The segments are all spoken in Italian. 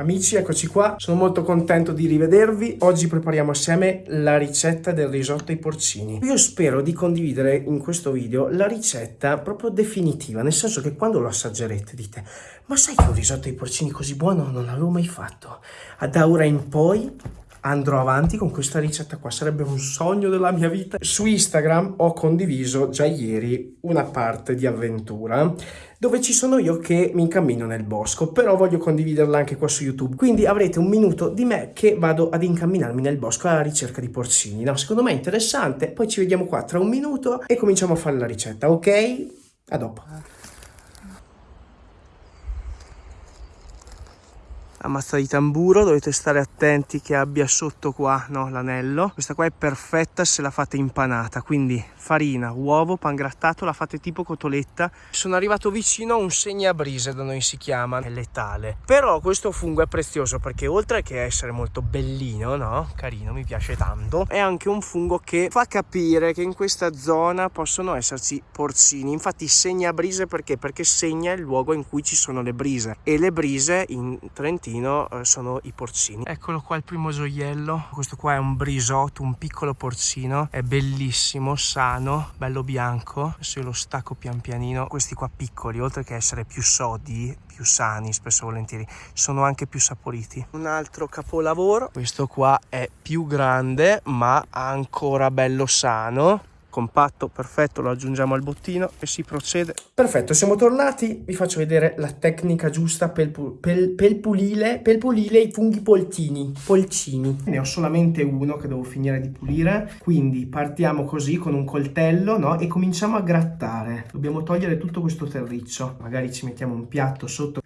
Amici, eccoci qua, sono molto contento di rivedervi. Oggi prepariamo assieme la ricetta del risotto ai porcini. Io spero di condividere in questo video la ricetta proprio definitiva, nel senso che quando lo assaggerete dite ma sai che un risotto ai porcini così buono non l'avevo mai fatto? Da ora in poi andrò avanti con questa ricetta qua, sarebbe un sogno della mia vita. Su Instagram ho condiviso già ieri una parte di avventura dove ci sono io che mi incammino nel bosco, però voglio condividerla anche qua su YouTube. Quindi avrete un minuto di me che vado ad incamminarmi nel bosco alla ricerca di porcini. No, secondo me è interessante, poi ci vediamo qua tra un minuto e cominciamo a fare la ricetta, ok? A dopo. La mazza di tamburo dovete stare attenti che abbia sotto qua no, l'anello. Questa qua è perfetta se la fate impanata quindi farina uovo pan grattato la fate tipo cotoletta. Sono arrivato vicino a un segnabrise da noi si chiama è letale. Però questo fungo è prezioso perché oltre che essere molto bellino no carino mi piace tanto è anche un fungo che fa capire che in questa zona possono esserci porcini. Infatti segnabrise perché? Perché segna il luogo in cui ci sono le brise. E le brise in Trentino porcino eh, sono i porcini. Eccolo qua il primo gioiello. Questo qua è un brisotto un piccolo porcino. È bellissimo sano bello bianco. Io lo stacco pian pianino. Questi qua piccoli oltre che essere più sodi più sani spesso volentieri sono anche più saporiti. Un altro capolavoro. Questo qua è più grande ma ancora bello sano compatto, perfetto, lo aggiungiamo al bottino e si procede. Perfetto, siamo tornati, vi faccio vedere la tecnica giusta per, per, per, pulire, per pulire i funghi poltini, polcini. Ne ho solamente uno che devo finire di pulire, quindi partiamo così con un coltello no? e cominciamo a grattare. Dobbiamo togliere tutto questo terriccio, magari ci mettiamo un piatto sotto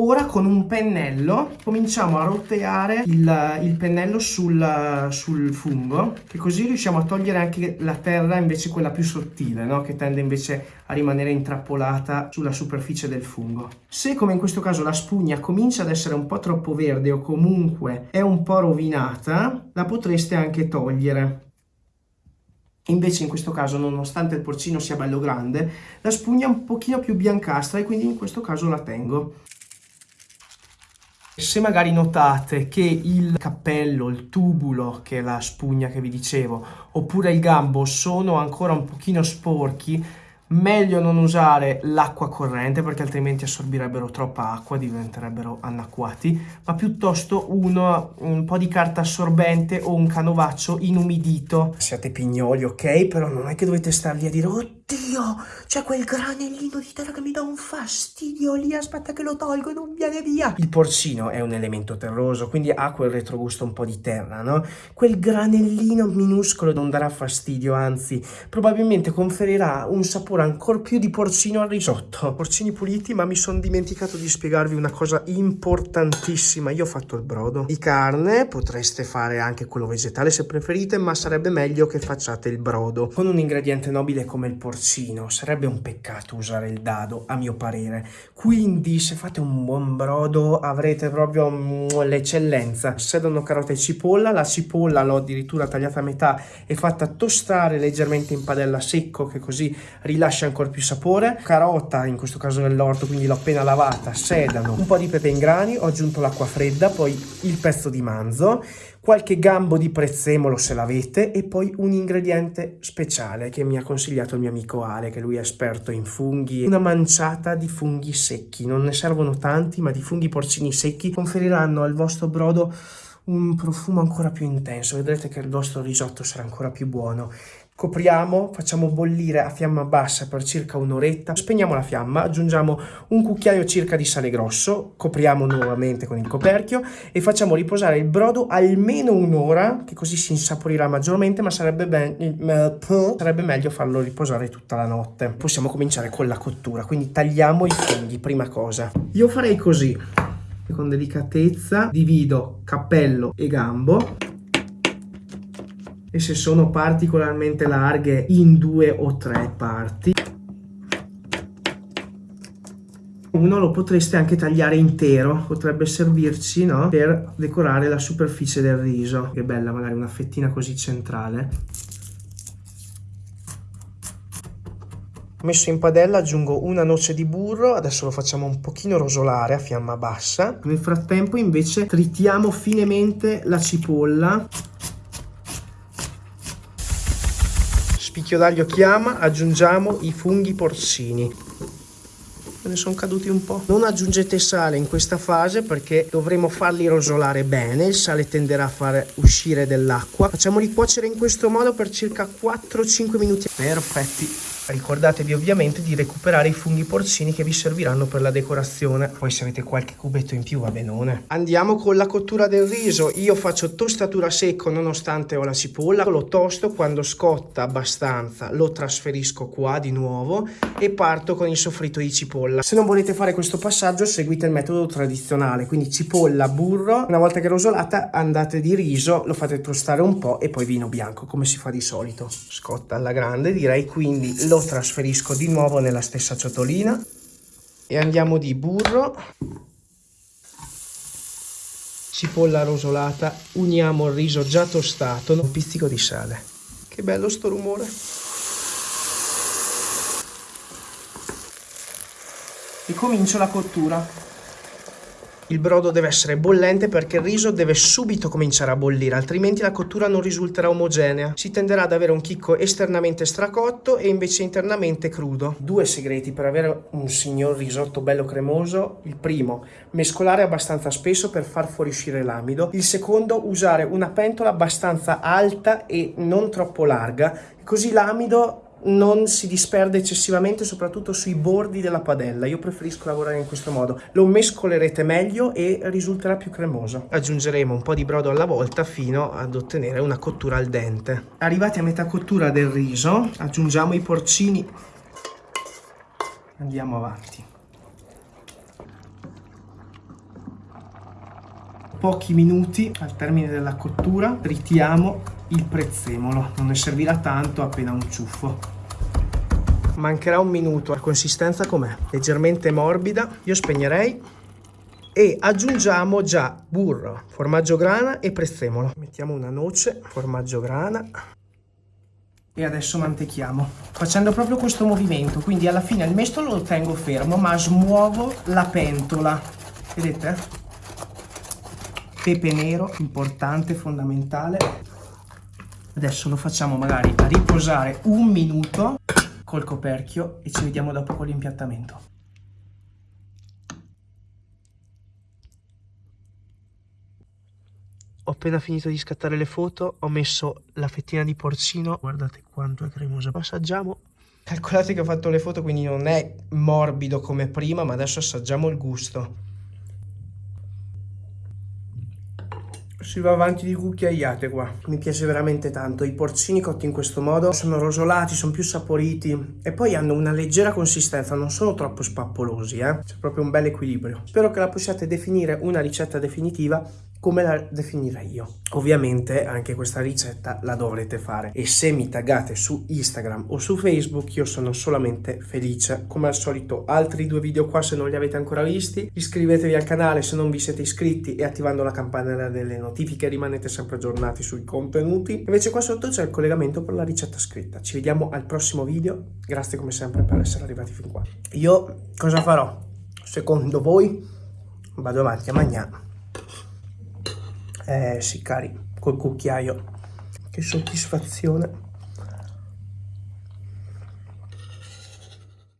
Ora con un pennello cominciamo a roteare il, il pennello sul, sul, fungo, che così riusciamo a togliere anche la terra invece quella più sottile, no? che tende invece a rimanere intrappolata sulla superficie del fungo. Se come in questo caso la spugna comincia ad essere un po' troppo verde o comunque è un po' rovinata, la potreste anche togliere. Invece in questo caso, nonostante il porcino sia bello grande, la spugna è un pochino più biancastra e quindi in questo caso la tengo. Se magari notate che il cappello, il tubulo, che è la spugna che vi dicevo, oppure il gambo sono ancora un pochino sporchi, meglio non usare l'acqua corrente perché altrimenti assorbirebbero troppa acqua, diventerebbero annacquati, ma piuttosto uno, un po' di carta assorbente o un canovaccio inumidito. Siate pignoli, ok? Però non è che dovete stargli a dire Oddio, c'è quel granellino di terra che mi dà un fastidio lì, aspetta che lo tolgo non viene via. Il porcino è un elemento terroso, quindi ha quel retrogusto un po' di terra, no? Quel granellino minuscolo non darà fastidio, anzi, probabilmente conferirà un sapore ancora più di porcino al risotto. Porcini puliti, ma mi sono dimenticato di spiegarvi una cosa importantissima. Io ho fatto il brodo di carne, potreste fare anche quello vegetale se preferite, ma sarebbe meglio che facciate il brodo. Con un ingrediente nobile come il porcino porcino, sarebbe un peccato usare il dado a mio parere, quindi se fate un buon brodo avrete proprio mm, l'eccellenza. Servono carote e cipolla, la cipolla l'ho addirittura tagliata a metà e fatta tostare leggermente in padella secco che così rilascia ancora più sapore, carota in questo caso nell'orto quindi l'ho appena lavata, sedano, un po' di pepe in grani, ho aggiunto l'acqua fredda, poi il pezzo di manzo, qualche gambo di prezzemolo se l'avete e poi un ingrediente speciale che mi ha consigliato il mio amico Ale, che lui è esperto in funghi, una manciata di funghi secchi, non ne servono tanti ma di funghi porcini secchi conferiranno al vostro brodo un profumo ancora più intenso, vedrete che il vostro risotto sarà ancora più buono Copriamo, facciamo bollire a fiamma bassa per circa un'oretta, spegniamo la fiamma, aggiungiamo un cucchiaio circa di sale grosso, copriamo nuovamente con il coperchio e facciamo riposare il brodo almeno un'ora, che così si insaporirà maggiormente, ma sarebbe, sarebbe meglio farlo riposare tutta la notte. Possiamo cominciare con la cottura, quindi tagliamo i funghi, prima cosa. Io farei così, con delicatezza divido cappello e gambo e se sono particolarmente larghe in due o tre parti. Uno lo potreste anche tagliare intero, potrebbe servirci no? per decorare la superficie del riso. Che bella magari una fettina così centrale. messo in padella aggiungo una noce di burro adesso lo facciamo un pochino rosolare a fiamma bassa nel frattempo invece tritiamo finemente la cipolla spicchio d'aglio chiama aggiungiamo i funghi porcini ne sono caduti un po'. Non aggiungete sale in questa fase perché dovremo farli rosolare bene, il sale tenderà a far uscire dell'acqua. Facciamoli cuocere in questo modo per circa 4-5 minuti. Perfetti. Ricordatevi ovviamente di recuperare i funghi porcini che vi serviranno per la decorazione. Poi se avete qualche cubetto in più va benone. Andiamo con la cottura del riso. Io faccio tostatura secco nonostante ho la cipolla. Lo tosto quando scotta abbastanza lo trasferisco qua di nuovo e parto con il soffritto di cipolla. Se non volete fare questo passaggio seguite il metodo tradizionale. Quindi cipolla, burro. Una volta che rosolata andate di riso, lo fate tostare un po' e poi vino bianco come si fa di solito. Scotta alla grande direi quindi lo trasferisco di nuovo nella stessa ciotolina. E andiamo di burro. Cipolla rosolata uniamo il riso già tostato un pizzico di sale. Che bello sto rumore. E comincio la cottura il brodo deve essere bollente perché il riso deve subito cominciare a bollire, altrimenti la cottura non risulterà omogenea. Si tenderà ad avere un chicco esternamente stracotto e invece internamente crudo. Due segreti per avere un signor risotto bello cremoso. Il primo, mescolare abbastanza spesso per far fuoriuscire l'amido. Il secondo, usare una pentola abbastanza alta e non troppo larga, così l'amido non si disperde eccessivamente soprattutto sui bordi della padella. Io preferisco lavorare in questo modo. Lo mescolerete meglio e risulterà più cremoso. Aggiungeremo un po' di brodo alla volta fino ad ottenere una cottura al dente. Arrivati a metà cottura del riso aggiungiamo i porcini. Andiamo avanti. Pochi minuti al termine della cottura tritiamo il prezzemolo. Non ne servirà tanto appena un ciuffo. Mancherà un minuto. La consistenza com'è? Leggermente morbida. Io spegnerei. E aggiungiamo già burro formaggio grana e prezzemolo. Mettiamo una noce formaggio grana. E adesso mantechiamo. Facendo proprio questo movimento quindi alla fine il mestolo lo tengo fermo ma smuovo la pentola. Vedete? Pepe nero importante fondamentale Adesso lo facciamo magari a riposare un minuto col coperchio e ci vediamo dopo con l'impiattamento. Ho appena finito di scattare le foto, ho messo la fettina di porcino, guardate quanto è cremosa. Assaggiamo. Calcolate che ho fatto le foto, quindi non è morbido come prima, ma adesso assaggiamo il gusto. Si va avanti di cucchiaiate qua. Mi piace veramente tanto. I porcini cotti in questo modo sono rosolati, sono più saporiti e poi hanno una leggera consistenza, non sono troppo spappolosi, eh. C'è proprio un bel equilibrio. Spero che la possiate definire una ricetta definitiva come la definirei io. Ovviamente anche questa ricetta la dovrete fare e se mi taggate su Instagram o su Facebook io sono solamente felice. Come al solito altri due video qua se non li avete ancora visti, iscrivetevi al canale se non vi siete iscritti e attivando la campanella delle notifiche rimanete sempre aggiornati sui contenuti. Invece qua sotto c'è il collegamento per la ricetta scritta. Ci vediamo al prossimo video, grazie come sempre per essere arrivati fin qua. Io cosa farò? Secondo voi vado avanti a mangiare eh sì cari col cucchiaio. Che soddisfazione